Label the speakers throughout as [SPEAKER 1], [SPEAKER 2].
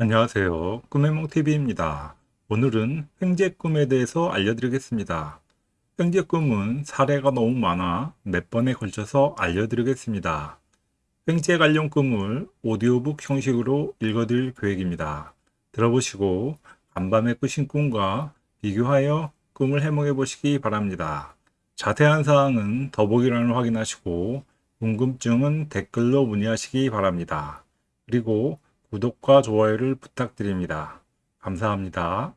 [SPEAKER 1] 안녕하세요. 꿈해몽TV입니다. 오늘은 횡재 꿈에 대해서 알려드리겠습니다. 횡재 꿈은 사례가 너무 많아 몇 번에 걸쳐서 알려드리겠습니다. 횡재 관련 꿈을 오디오북 형식으로 읽어드릴 계획입니다. 들어보시고 간밤에 꾸신 꿈과 비교하여 꿈을 해몽해 보시기 바랍니다. 자세한 사항은 더보기란을 확인하시고 궁금증은 댓글로 문의하시기 바랍니다. 그리고 구독과 좋아요를 부탁드립니다. 감사합니다.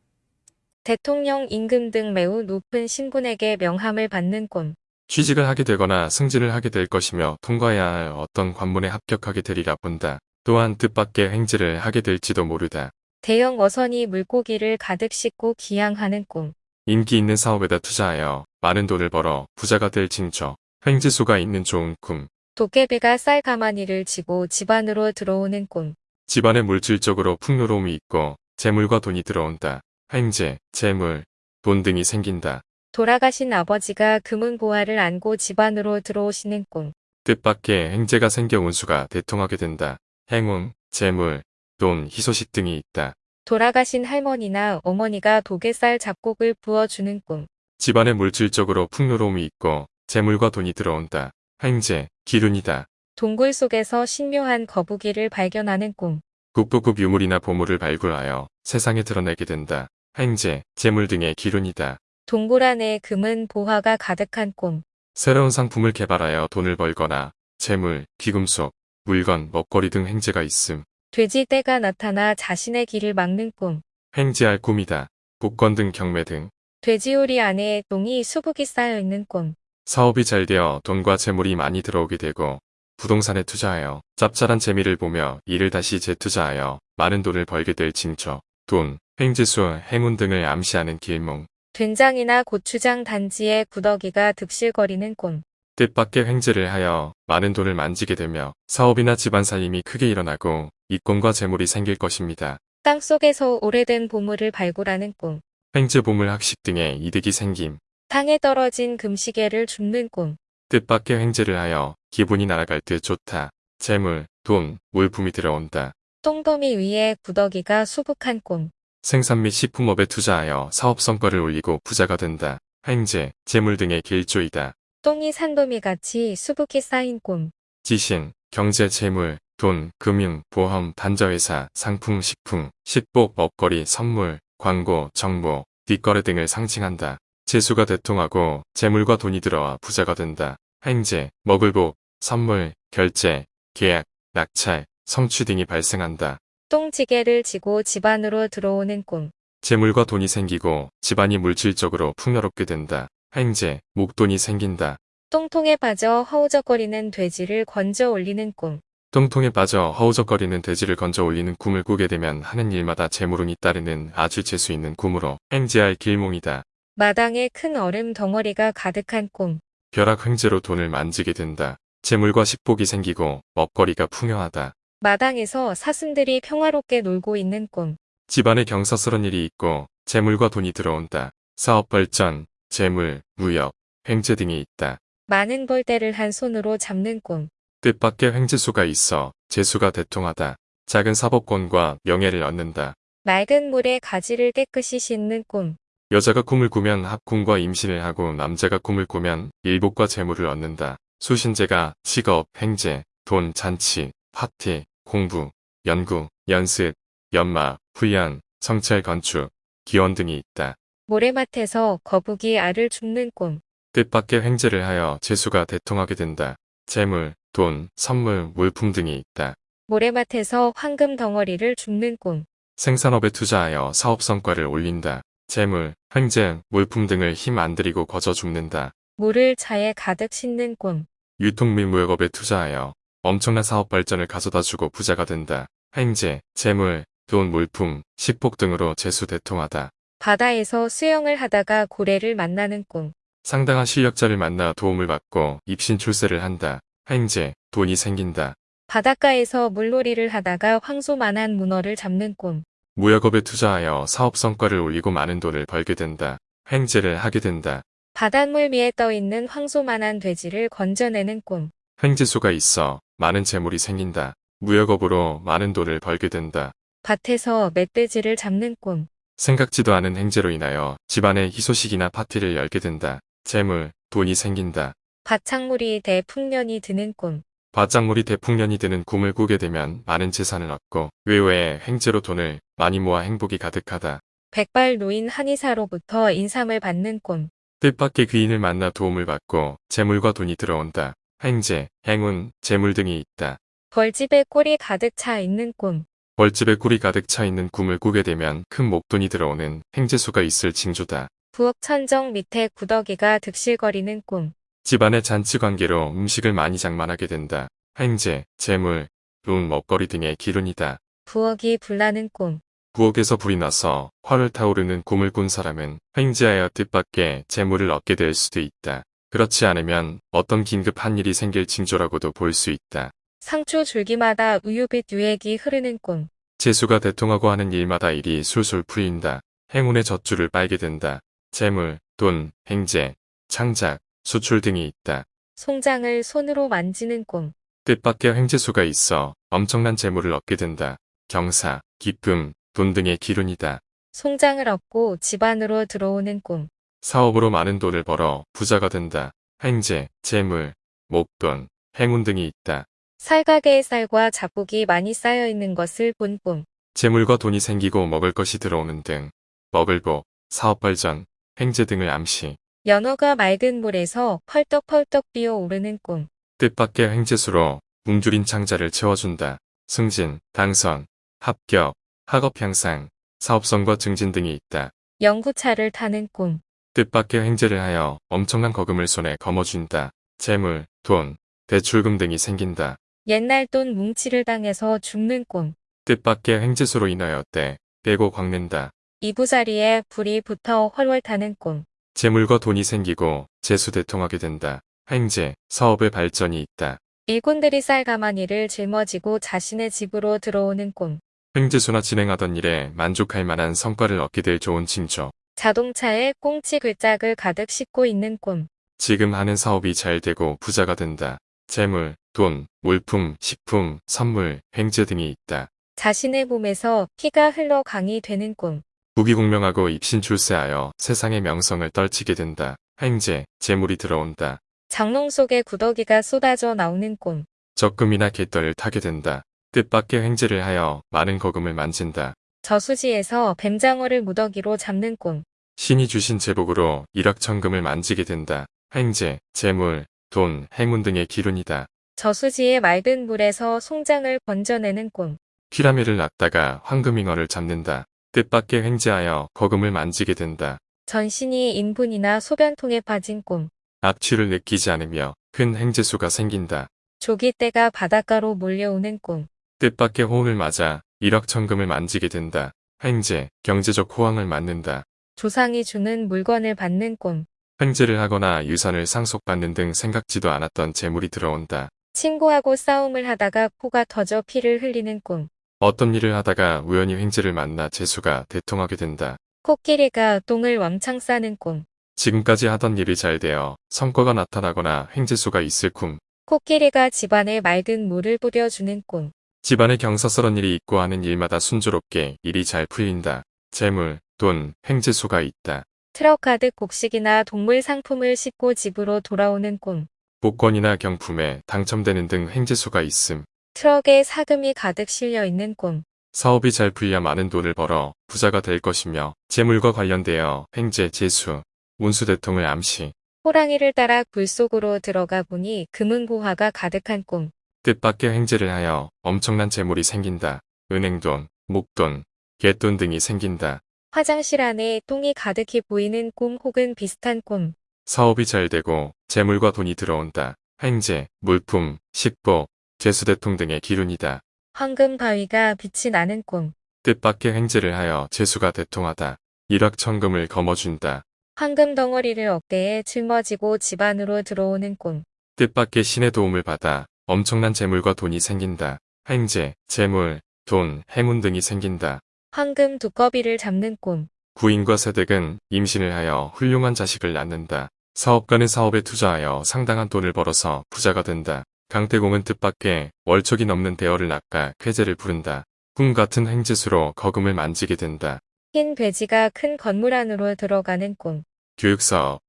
[SPEAKER 2] 대통령 임금 등 매우 높은 신분에게 명함을 받는 꿈.
[SPEAKER 3] 취직을 하게 되거나 승진을 하게 될 것이며 통과해야 할 어떤 관문에 합격하게 되리라 본다. 또한 뜻밖의 행지를 하게 될지도 모르다.
[SPEAKER 2] 대형 어선이 물고기를 가득 싣고 기항하는 꿈.
[SPEAKER 3] 인기 있는 사업에다 투자하여 많은 돈을 벌어 부자가 될 징조. 횡지수가 있는 좋은 꿈.
[SPEAKER 2] 도깨비가 쌀 가마니를 쥐고 집안으로 들어오는 꿈.
[SPEAKER 3] 집안에 물질적으로 풍요로움이 있고 재물과 돈이 들어온다. 횡재, 재물, 돈 등이 생긴다.
[SPEAKER 2] 돌아가신 아버지가 금은 보화를 안고 집안으로 들어오시는 꿈.
[SPEAKER 3] 뜻밖의 행재가 생겨 운수가 대통하게 된다. 행운, 재물, 돈, 희소식 등이 있다.
[SPEAKER 2] 돌아가신 할머니나 어머니가 독에쌀 잡곡을 부어주는 꿈.
[SPEAKER 3] 집안에 물질적으로 풍요로움이 있고 재물과 돈이 들어온다. 행재, 기운이다.
[SPEAKER 2] 동굴 속에서 신묘한 거북이를 발견하는 꿈.
[SPEAKER 3] 국보급 유물이나 보물을 발굴하여 세상에 드러내게 된다. 행재, 재물 등의 기운이다.
[SPEAKER 2] 동굴 안에 금은 보화가 가득한 꿈.
[SPEAKER 3] 새로운 상품을 개발하여 돈을 벌거나 재물, 귀금속, 물건, 먹거리 등 행재가 있음.
[SPEAKER 2] 돼지 떼가 나타나 자신의 길을 막는 꿈.
[SPEAKER 3] 행재할 꿈이다. 복권 등 경매 등
[SPEAKER 2] 돼지우리 안에 똥이 수북이 쌓여 있는 꿈.
[SPEAKER 3] 사업이 잘 되어 돈과 재물이 많이 들어오게 되고 부동산에 투자하여 짭짤한 재미를 보며 이를 다시 재투자하여 많은 돈을 벌게 될 징조, 돈, 횡재수, 행운 등을 암시하는 길몽.
[SPEAKER 2] 된장이나 고추장 단지에 구더기가 득실거리는 꿈.
[SPEAKER 3] 뜻밖의 횡재를 하여 많은 돈을 만지게 되며 사업이나 집안 살림이 크게 일어나고 이권과 재물이 생길 것입니다.
[SPEAKER 2] 땅속에서 오래된 보물을 발굴하는 꿈.
[SPEAKER 3] 횡재 보물 학식 등의 이득이 생김.
[SPEAKER 2] 땅에 떨어진 금시계를 줍는 꿈.
[SPEAKER 3] 뜻밖의 횡재를 하여 기분이 날아갈 때 좋다. 재물, 돈, 물품이 들어온다.
[SPEAKER 2] 똥더미 위에 구더기가 수북한 꿈.
[SPEAKER 3] 생산 및 식품업에 투자하여 사업 성과를 올리고 부자가 된다. 횡재, 재물 등의 길조이다.
[SPEAKER 2] 똥이 산더미같이 수북히 쌓인 꿈.
[SPEAKER 3] 지신, 경제, 재물, 돈, 금융, 보험, 반자회사, 상품, 식품, 식복, 먹거리, 선물, 광고, 정보, 뒷거래 등을 상징한다. 재수가 대통하고 재물과 돈이 들어와 부자가 된다. 횡재, 먹을복, 선물, 결제, 계약, 낙찰, 성취 등이 발생한다.
[SPEAKER 2] 똥지게를 지고 집안으로 들어오는 꿈.
[SPEAKER 3] 재물과 돈이 생기고 집안이 물질적으로 풍요롭게 된다. 횡재, 목돈이 생긴다.
[SPEAKER 2] 똥통에 빠져 허우적거리는 돼지를 건져 올리는 꿈.
[SPEAKER 3] 똥통에 빠져 허우적거리는 돼지를 건져 올리는 꿈을 꾸게 되면 하는 일마다 재물운이 따르는 아주 재수 있는 꿈으로 횡재할 길몽이다.
[SPEAKER 2] 마당에 큰 얼음 덩어리가 가득한 꿈.
[SPEAKER 3] 벼락 횡재로 돈을 만지게 된다. 재물과 식복이 생기고 먹거리가 풍요하다.
[SPEAKER 2] 마당에서 사슴들이 평화롭게 놀고 있는 꿈.
[SPEAKER 3] 집안에 경사스런 일이 있고 재물과 돈이 들어온다. 사업 발전, 재물, 무역, 횡재 등이 있다.
[SPEAKER 2] 많은 벌떼를 한 손으로 잡는 꿈.
[SPEAKER 3] 뜻밖의 횡재수가 있어 재수가 대통하다. 작은 사법권과 명예를 얻는다.
[SPEAKER 2] 맑은 물에 가지를 깨끗이 씻는 꿈.
[SPEAKER 3] 여자가 꿈을 꾸면 합궁과 임신을 하고 남자가 꿈을 꾸면 일복과 재물을 얻는다. 수신제가 직업, 행재, 돈, 잔치, 파티, 공부, 연구, 연습, 연마, 훈련, 성찰 건축, 기원 등이 있다.
[SPEAKER 2] 모래밭에서 거북이 알을 줍는 꿈.
[SPEAKER 3] 뜻밖의 횡재를 하여 재수가 대통하게 된다. 재물, 돈, 선물, 물품 등이 있다.
[SPEAKER 2] 모래밭에서 황금 덩어리를 줍는 꿈.
[SPEAKER 3] 생산업에 투자하여 사업 성과를 올린다. 재물, 횡재, 물품 등을 힘 안 들이고 거저 줍는다.
[SPEAKER 2] 물을 차에 가득 싣는 꿈.
[SPEAKER 3] 유통 및 무역업에 투자하여 엄청난 사업 발전을 가져다 주고 부자가 된다. 횡재, 재물, 돈, 물품, 식복 등으로 재수 대통하다.
[SPEAKER 2] 바다에서 수영을 하다가 고래를 만나는 꿈.
[SPEAKER 3] 상당한 실력자를 만나 도움을 받고 입신 출세를 한다. 횡재, 돈이 생긴다.
[SPEAKER 2] 바닷가에서 물놀이를 하다가 황소만한 문어를 잡는 꿈.
[SPEAKER 3] 무역업에 투자하여 사업 성과를 올리고 많은 돈을 벌게 된다. 횡재를 하게 된다.
[SPEAKER 2] 바닷물 위에 떠있는 황소만한 돼지를 건져내는 꿈.
[SPEAKER 3] 횡재수가 있어 많은 재물이 생긴다. 무역업으로 많은 돈을 벌게 된다.
[SPEAKER 2] 밭에서 멧돼지를 잡는 꿈.
[SPEAKER 3] 생각지도 않은 행제로 인하여 집안의 희소식이나 파티를 열게 된다. 재물, 돈이 생긴다.
[SPEAKER 2] 밭작물이 대풍년이 드는 꿈.
[SPEAKER 3] 밭작물이 대풍년이 되는 꿈을 꾸게 되면 많은 재산을 얻고 외외에 행제로 돈을 많이 모아 행복이 가득하다.
[SPEAKER 2] 백발 노인 한의사로부터 인삼을 받는 꿈.
[SPEAKER 3] 뜻밖의 귀인을 만나 도움을 받고 재물과 돈이 들어온다. 행제, 행운, 재물 등이 있다.
[SPEAKER 2] 벌집에 꿀이 가득 차 있는 꿈.
[SPEAKER 3] 벌집에 꿀이 가득 차 있는 꿈을 꾸게 되면 큰 목돈이 들어오는 행제수가 있을 징조다.
[SPEAKER 2] 부엌 천정 밑에 구더기가 득실거리는 꿈.
[SPEAKER 3] 집안의 잔치 관계로 음식을 많이 장만하게 된다. 행제, 재물, 돈, 먹거리 등의 기운이다.
[SPEAKER 2] 부엌이 불나는 꿈.
[SPEAKER 3] 부엌에서 불이 나서 활을 타오르는 꿈을 꾼 사람은 행제하여 뜻밖의 재물을 얻게 될 수도 있다. 그렇지 않으면 어떤 긴급 한 일이 생길 징조라고도 볼 수 있다.
[SPEAKER 2] 상추 줄기마다 우유빛 유액이 흐르는 꿈.
[SPEAKER 3] 재수가 대통하고 하는 일마다 일이 술술 풀린다. 행운의 젖줄을 빨게 된다. 재물, 돈, 행제, 창작, 수출 등이 있다.
[SPEAKER 2] 송장을 손으로 만지는 꿈.
[SPEAKER 3] 뜻밖의 행제수가 있어 엄청난 재물을 얻게 된다. 경사, 기쁨, 돈 등의 기운이다.
[SPEAKER 2] 송장을 얻고 집안으로 들어오는 꿈.
[SPEAKER 3] 사업으로 많은 돈을 벌어 부자가 된다. 행제, 재물, 목돈, 행운 등이 있다.
[SPEAKER 2] 살가게의 쌀과 잡곡이 많이 쌓여 있는 것을 본 꿈.
[SPEAKER 3] 재물과 돈이 생기고 먹을 것이 들어오는 등 먹을 복, 사업 발전, 행제 등을 암시.
[SPEAKER 2] 연어가 맑은 물에서 펄떡펄떡 뛰어오르는 꿈.
[SPEAKER 3] 뜻밖의 행제수로 굶주린 창자를 채워준다. 승진, 당선, 합격, 학업 향상, 사업성과 증진 등이 있다.
[SPEAKER 2] 영구차를 타는 꿈.
[SPEAKER 3] 뜻밖의 행제를 하여 엄청난 거금을 손에 거머쥔다. 재물, 돈, 대출금 등이 생긴다.
[SPEAKER 2] 옛날 돈 뭉치를 당해서 죽는 꿈.
[SPEAKER 3] 뜻밖의 행제수로 인하여 때, 빼고 광낸다.
[SPEAKER 2] 이부자리에 불이 붙어 헐월 타는 꿈.
[SPEAKER 3] 재물과 돈이 생기고 재수대통하게 된다. 행제, 사업의 발전이 있다.
[SPEAKER 2] 일꾼들이 쌀 가마니를 짊어지고 자신의 집으로 들어오는 꿈.
[SPEAKER 3] 행제수나 진행하던 일에 만족할 만한 성과를 얻게 될 좋은 징조.
[SPEAKER 2] 자동차에 꽁치 글짝을 가득 싣고 있는 꿈.
[SPEAKER 3] 지금 하는 사업이 잘 되고 부자가 된다. 재물, 돈, 물품, 식품, 선물, 행제 등이 있다.
[SPEAKER 2] 자신의 몸에서 피가 흘러 강이 되는 꿈.
[SPEAKER 3] 부귀공명하고 입신출세하여 세상의 명성을 떨치게 된다. 행제, 재물이 들어온다.
[SPEAKER 2] 장롱 속에 구더기가 쏟아져 나오는 꿈.
[SPEAKER 3] 적금이나 갯벌을 타게 된다. 뜻밖의 행제를 하여 많은 거금을 만진다.
[SPEAKER 2] 저수지에서 뱀장어를 무더기로 잡는 꿈.
[SPEAKER 3] 신이 주신 제복으로 일확천금을 만지게 된다. 행제, 재물, 돈, 행운 등의 기운이다.
[SPEAKER 2] 저수지의 맑은 물에서 송장을 번져내는 꿈.
[SPEAKER 3] 피라미를 낚다가 황금잉어를 잡는다. 뜻밖의 행제하여 거금을 만지게 된다.
[SPEAKER 2] 전신이 인분이나 소변통에 빠진 꿈.
[SPEAKER 3] 악취를 느끼지 않으며 큰 행제수가 생긴다.
[SPEAKER 2] 조기떼가 바닷가로 몰려오는 꿈.
[SPEAKER 3] 뜻밖의 호응을 맞아 일확천금을 만지게 된다. 행제, 경제적 호황을 맞는다.
[SPEAKER 2] 조상이 주는 물건을 받는 꿈.
[SPEAKER 3] 횡재를 하거나 유산을 상속받는 등 생각지도 않았던 재물이 들어온다.
[SPEAKER 2] 친구하고 싸움을 하다가 코가 터져 피를 흘리는 꿈.
[SPEAKER 3] 어떤 일을 하다가 우연히 횡재를 만나 재수가 대통하게 된다.
[SPEAKER 2] 코끼리가 똥을 왕창 싸는 꿈.
[SPEAKER 3] 지금까지 하던 일이 잘 되어 성과가 나타나거나 횡재수가 있을 꿈.
[SPEAKER 2] 코끼리가 집안에 맑은 물을 뿌려주는 꿈.
[SPEAKER 3] 집안에 경사스런 일이 있고 하는 일마다 순조롭게 일이 잘 풀린다. 재물, 돈, 횡재수가 있다.
[SPEAKER 2] 트럭 가득 곡식이나 동물 상품을 싣고 집으로 돌아오는 꿈.
[SPEAKER 3] 복권이나 경품에 당첨되는 등 횡재수가 있음.
[SPEAKER 2] 트럭에 사금이 가득 실려 있는 꿈.
[SPEAKER 3] 사업이 잘 풀려 많은 돈을 벌어 부자가 될 것이며 재물과 관련되어 횡재, 재수, 운수 대통을 암시.
[SPEAKER 2] 호랑이를 따라 굴 속으로 들어가 보니 금은보화가 가득한 꿈.
[SPEAKER 3] 뜻밖의 횡재를 하여 엄청난 재물이 생긴다. 은행돈, 목돈, 갯돈 등이 생긴다.
[SPEAKER 2] 화장실 안에 똥이 가득히 보이는 꿈 혹은 비슷한 꿈.
[SPEAKER 3] 사업이 잘 되고 재물과 돈이 들어온다. 횡재, 물품, 식복, 재수대통 등의 기운이다.
[SPEAKER 2] 황금 바위가 빛이 나는 꿈.
[SPEAKER 3] 뜻밖의 횡재를 하여 재수가 대통하다. 일확천금을 거머쥔다.
[SPEAKER 2] 황금 덩어리를 어깨에 짊어지고 집 안으로 들어오는 꿈.
[SPEAKER 3] 뜻밖의 신의 도움을 받아 엄청난 재물과 돈이 생긴다. 횡재, 재물, 돈, 행운 등이 생긴다.
[SPEAKER 2] 황금 두꺼비를 잡는 꿈.
[SPEAKER 3] 구인과 세댁은 임신을 하여 훌륭한 자식을 낳는다. 사업가는 사업에 투자하여 상당한 돈을 벌어서 부자가 된다. 강태공은 뜻밖의 월척이 넘는 대어를 낚아 쾌재를 부른다. 꿈 같은 행지수로 거금을 만지게 된다.
[SPEAKER 2] 흰 돼지가 큰 건물 안으로 들어가는 꿈.
[SPEAKER 3] 교육사업,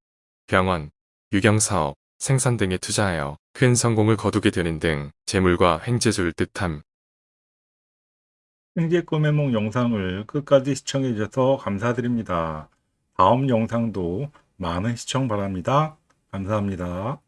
[SPEAKER 3] 병원, 유경사업, 생산 등에 투자하여 큰 성공을 거두게 되는 등 재물과 횡재수를 뜻함.
[SPEAKER 1] 횡재 꿈의 몽 영상을 끝까지 시청해 주셔서 감사드립니다. 다음 영상도 많은 시청 바랍니다. 감사합니다.